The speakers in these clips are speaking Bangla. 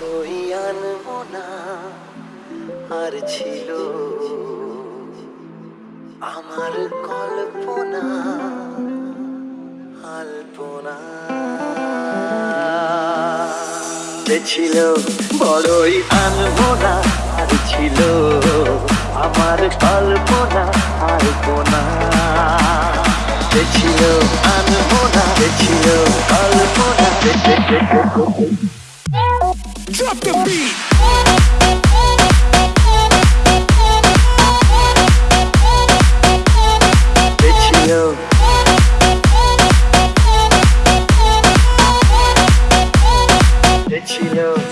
বড়ই আনব আর ছিল আমার কল্পনা, আলপনা। ছিল বড়ই আনব না আর ছিল আমার কল্পনা, আলপনা। ছিল আনব না ছিল কল্পনা। drop the beat. Chino.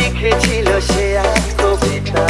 লিখেছিল সে এক কবিতা।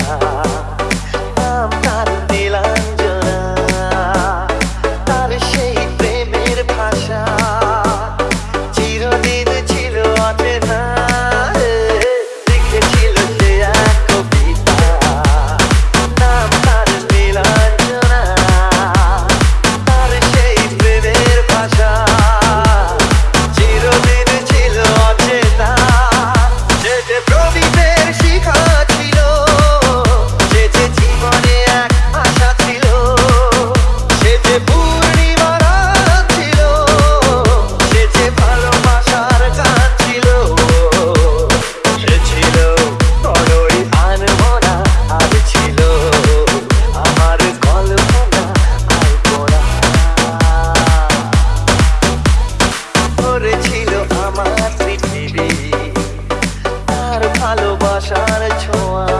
shine at your eyes.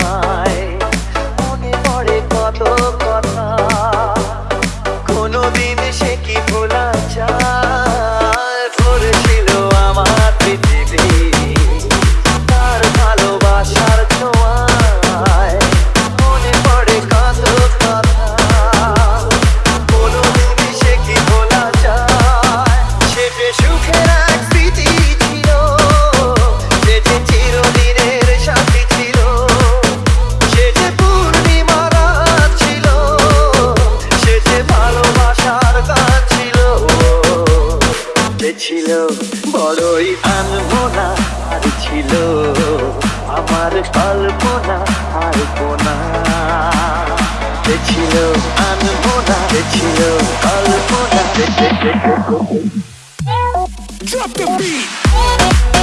ছিল আমার কল্পনা কল্পনা সে ছিল আনমোনা সে ছিল কল্পনা। Drop the beat!